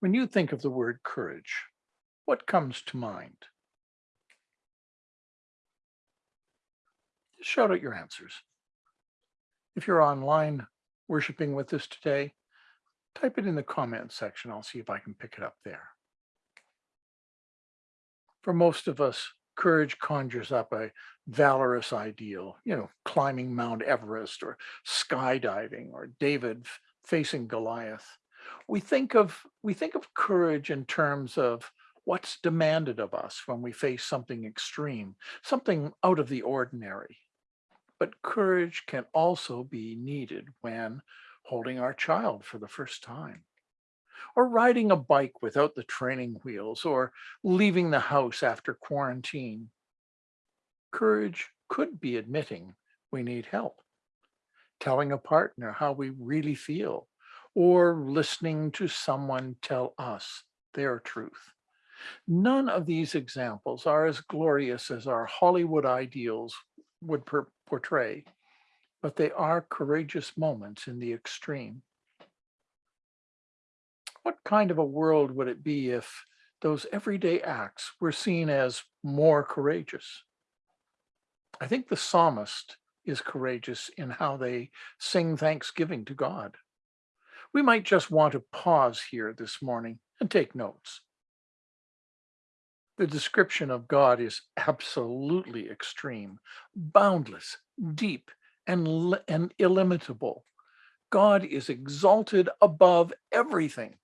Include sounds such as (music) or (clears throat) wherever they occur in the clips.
When you think of the word courage, what comes to mind? Shout out your answers. If you're online worshiping with us today, type it in the comments section. I'll see if I can pick it up there. For most of us, courage conjures up a valorous ideal, you know, climbing Mount Everest or skydiving or David facing Goliath. We think of we think of courage in terms of what's demanded of us when we face something extreme, something out of the ordinary. But courage can also be needed when holding our child for the first time, or riding a bike without the training wheels, or leaving the house after quarantine. Courage could be admitting we need help, telling a partner how we really feel, or listening to someone tell us their truth. None of these examples are as glorious as our Hollywood ideals would portray, but they are courageous moments in the extreme. What kind of a world would it be if those everyday acts were seen as more courageous? I think the psalmist is courageous in how they sing thanksgiving to God. We might just want to pause here this morning and take notes. The description of God is absolutely extreme, boundless, deep, and, and illimitable. God is exalted above everything,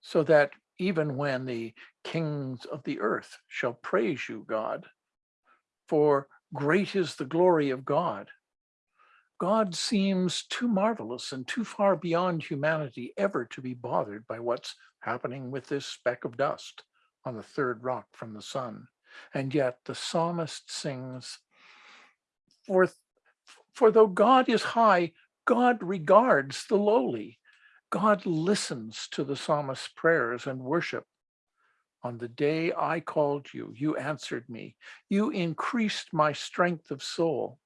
so that even when the kings of the earth shall praise you, God, for great is the glory of God, God seems too marvelous and too far beyond humanity ever to be bothered by what's happening with this speck of dust on the third rock from the sun. And yet the psalmist sings, for, for though God is high, God regards the lowly. God listens to the psalmist's prayers and worship. On the day I called you, you answered me. You increased my strength of soul.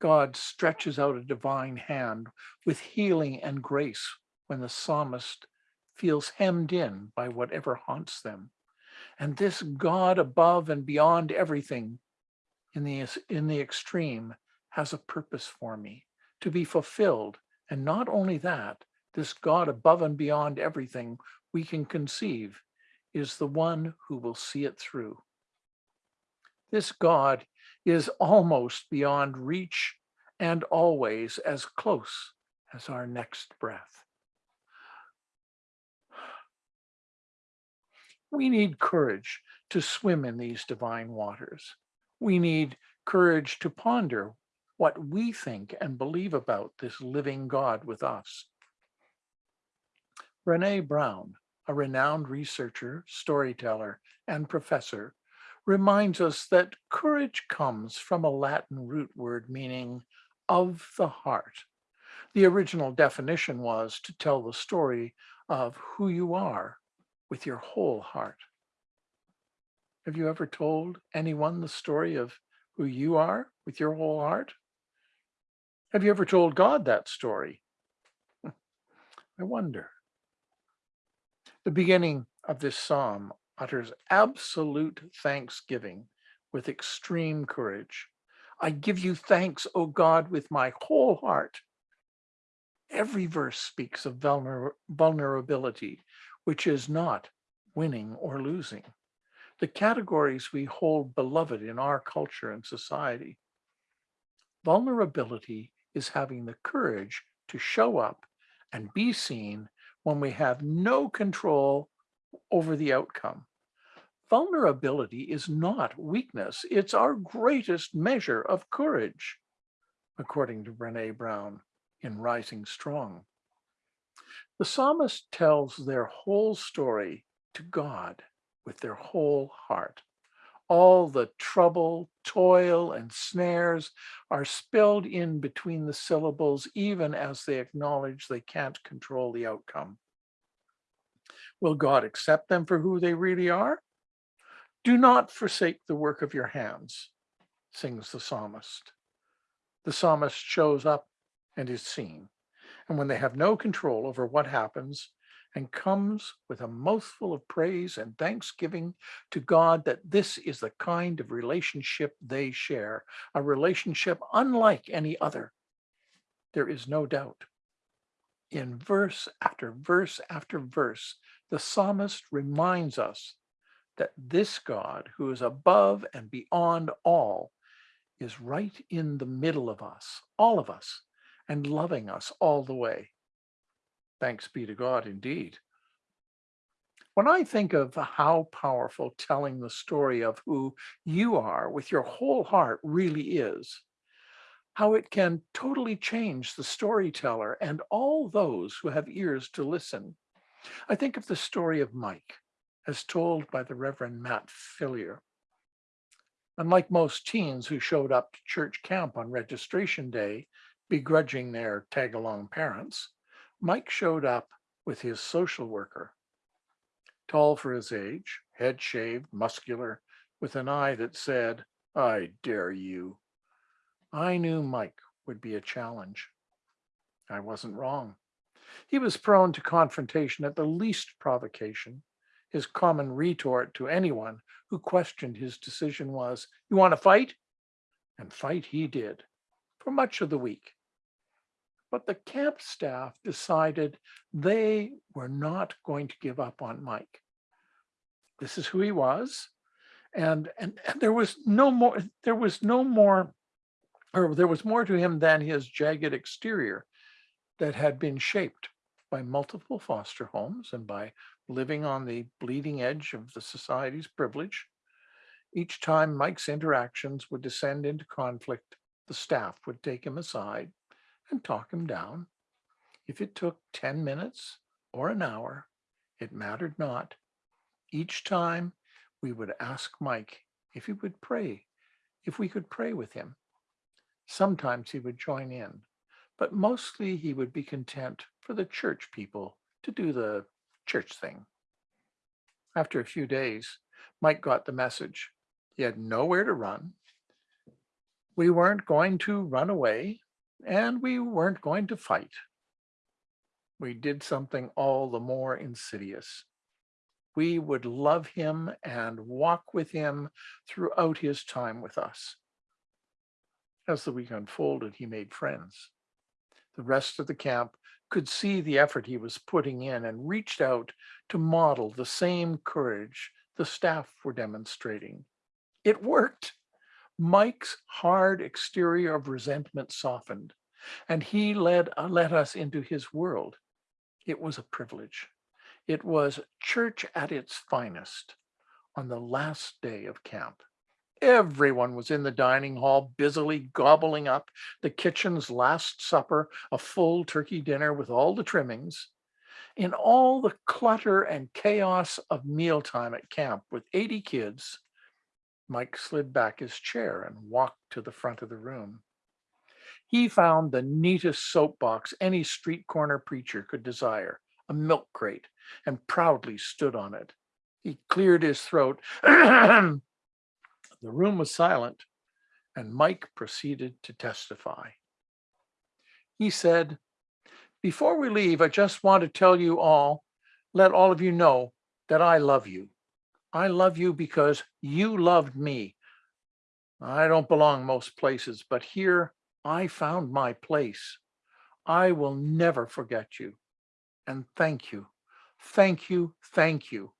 God stretches out a divine hand with healing and grace when the psalmist feels hemmed in by whatever haunts them. And this God above and beyond everything in the, in the extreme has a purpose for me to be fulfilled. And not only that, this God above and beyond everything we can conceive is the one who will see it through. This God is almost beyond reach and always as close as our next breath. We need courage to swim in these divine waters. We need courage to ponder what we think and believe about this living God with us. Brene Brown, a renowned researcher, storyteller, and professor, reminds us that courage comes from a Latin root word meaning of the heart. The original definition was to tell the story of who you are with your whole heart. Have you ever told anyone the story of who you are with your whole heart? Have you ever told God that story? (laughs) I wonder. The beginning of this psalm utters absolute thanksgiving with extreme courage. I give you thanks, O God, with my whole heart. Every verse speaks of vulner vulnerability, which is not winning or losing. The categories we hold beloved in our culture and society. Vulnerability is having the courage to show up and be seen when we have no control over the outcome. Vulnerability is not weakness. It's our greatest measure of courage, according to Brene Brown in Rising Strong. The psalmist tells their whole story to God with their whole heart. All the trouble, toil, and snares are spilled in between the syllables, even as they acknowledge they can't control the outcome. Will God accept them for who they really are? Do not forsake the work of your hands, sings the psalmist. The psalmist shows up and is seen. and when they have no control over what happens and comes with a mouthful of praise and thanksgiving to God that this is the kind of relationship they share, a relationship unlike any other. There is no doubt. In verse after verse after verse, the psalmist reminds us that this God who is above and beyond all is right in the middle of us, all of us, and loving us all the way. Thanks be to God indeed. When I think of how powerful telling the story of who you are with your whole heart really is, how it can totally change the storyteller and all those who have ears to listen. I think of the story of Mike, as told by the Reverend Matt Fillier. Unlike most teens who showed up to church camp on registration day, begrudging their tag-along parents, Mike showed up with his social worker. Tall for his age, head shaved, muscular, with an eye that said, I dare you. I knew Mike would be a challenge. I wasn't wrong. He was prone to confrontation at the least provocation. His common retort to anyone who questioned his decision was, you want to fight? And fight he did for much of the week. But the camp staff decided they were not going to give up on Mike. This is who he was. And, and, and there was no more, there was no more, or there was more to him than his jagged exterior that had been shaped by multiple foster homes and by living on the bleeding edge of the society's privilege. Each time Mike's interactions would descend into conflict, the staff would take him aside and talk him down. If it took 10 minutes or an hour, it mattered not. Each time we would ask Mike if he would pray, if we could pray with him. Sometimes he would join in, but mostly he would be content for the church people to do the church thing. After a few days, Mike got the message. He had nowhere to run. We weren't going to run away and we weren't going to fight. We did something all the more insidious. We would love him and walk with him throughout his time with us. As the week unfolded, he made friends. The rest of the camp could see the effort he was putting in and reached out to model the same courage the staff were demonstrating. It worked. Mike's hard exterior of resentment softened, and he led, uh, let us into his world. It was a privilege. It was church at its finest on the last day of camp. Everyone was in the dining hall, busily gobbling up the kitchen's last supper, a full turkey dinner with all the trimmings. In all the clutter and chaos of mealtime at camp with 80 kids, Mike slid back his chair and walked to the front of the room. He found the neatest soapbox any street corner preacher could desire, a milk crate, and proudly stood on it. He cleared his throat. (clears throat) the room was silent, and Mike proceeded to testify. He said, before we leave, I just want to tell you all, let all of you know that I love you. I love you because you loved me. I don't belong most places, but here I found my place. I will never forget you. And thank you, thank you, thank you.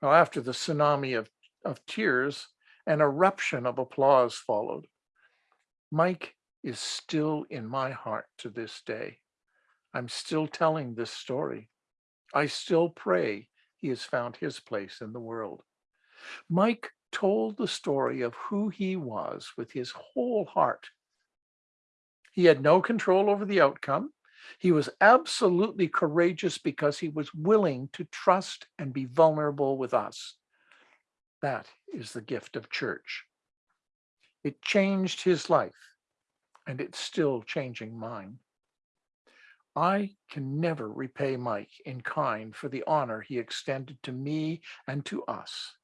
Now, after the tsunami of, of tears, an eruption of applause followed. Mike is still in my heart to this day. I'm still telling this story. I still pray he has found his place in the world. Mike told the story of who he was with his whole heart. He had no control over the outcome. He was absolutely courageous because he was willing to trust and be vulnerable with us. That is the gift of church. It changed his life and it's still changing mine. I can never repay Mike in kind for the honor he extended to me and to us.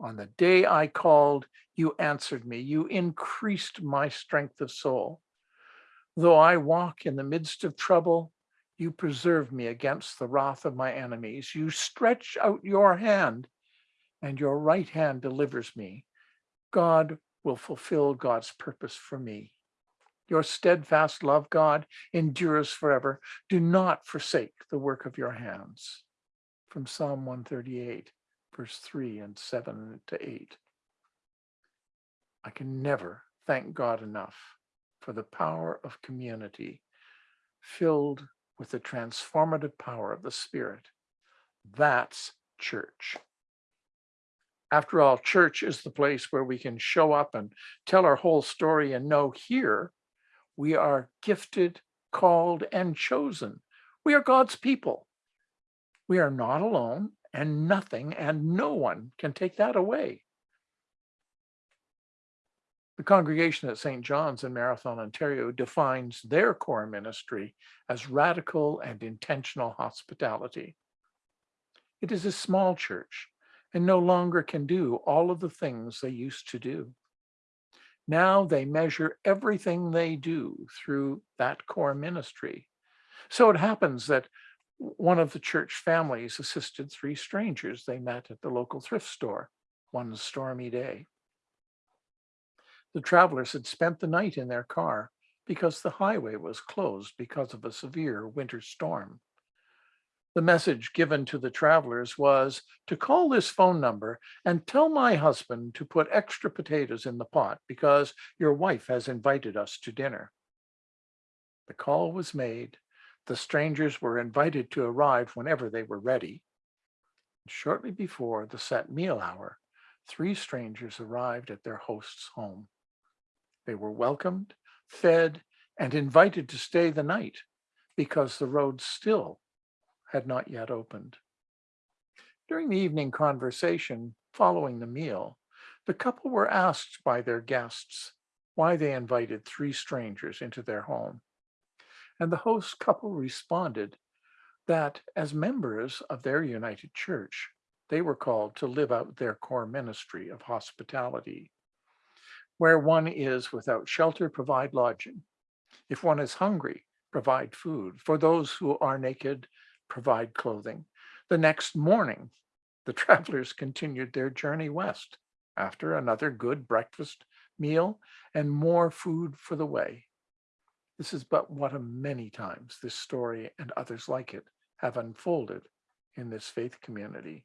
On the day I called, you answered me. You increased my strength of soul. Though I walk in the midst of trouble, you preserve me against the wrath of my enemies. You stretch out your hand and your right hand delivers me. God will fulfill God's purpose for me. Your steadfast love, God, endures forever. Do not forsake the work of your hands. From Psalm 138, verse 3 and 7 to 8. I can never thank God enough for the power of community filled with the transformative power of the Spirit. That's church. After all, church is the place where we can show up and tell our whole story and know here we are gifted, called, and chosen. We are God's people. We are not alone and nothing and no one can take that away. The congregation at St. John's in Marathon, Ontario defines their core ministry as radical and intentional hospitality. It is a small church and no longer can do all of the things they used to do. Now they measure everything they do through that core ministry. So it happens that one of the church families assisted three strangers they met at the local thrift store one stormy day. The travelers had spent the night in their car because the highway was closed because of a severe winter storm. The message given to the travelers was to call this phone number and tell my husband to put extra potatoes in the pot because your wife has invited us to dinner. The call was made. The strangers were invited to arrive whenever they were ready. Shortly before the set meal hour, three strangers arrived at their host's home. They were welcomed, fed, and invited to stay the night because the road still had not yet opened. During the evening conversation following the meal, the couple were asked by their guests why they invited three strangers into their home. And the host couple responded that as members of their united church, they were called to live out their core ministry of hospitality. Where one is without shelter, provide lodging. If one is hungry, provide food. For those who are naked, provide clothing. The next morning, the (laughs) travelers continued their journey west after another good breakfast meal and more food for the way. This is but one of many times this story and others like it have unfolded in this faith community.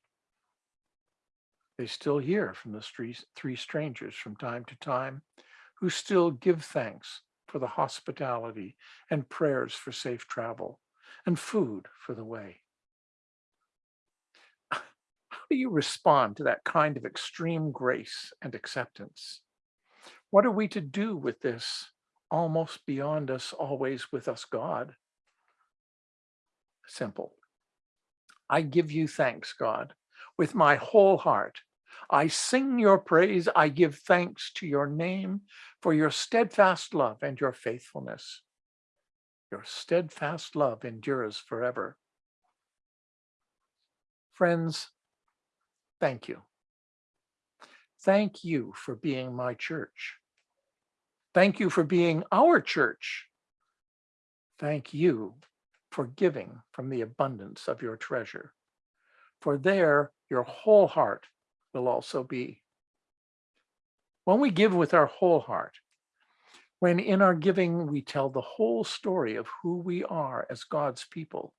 They still hear from the three strangers from time to time who still give thanks for the hospitality and prayers for safe travel and food for the way. (laughs) How do you respond to that kind of extreme grace and acceptance? What are we to do with this almost beyond us, always with us God? Simple. I give you thanks, God, with my whole heart. I sing your praise. I give thanks to your name for your steadfast love and your faithfulness. Your steadfast love endures forever. Friends, thank you. Thank you for being my church. Thank you for being our church. Thank you for giving from the abundance of your treasure. For there your whole heart will also be. When we give with our whole heart, when in our giving we tell the whole story of who we are as God's people,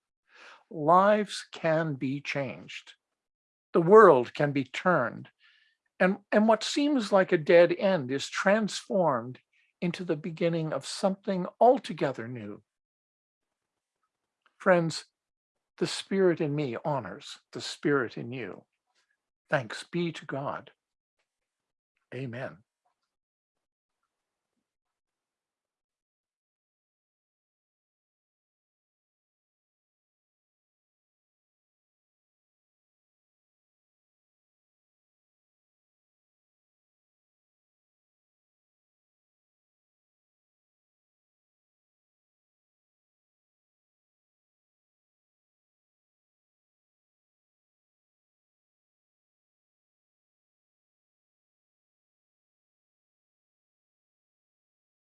lives can be changed. The world can be turned. And, and what seems like a dead end is transformed into the beginning of something altogether new. Friends, the spirit in me honors the spirit in you. Thanks be to God. Amen.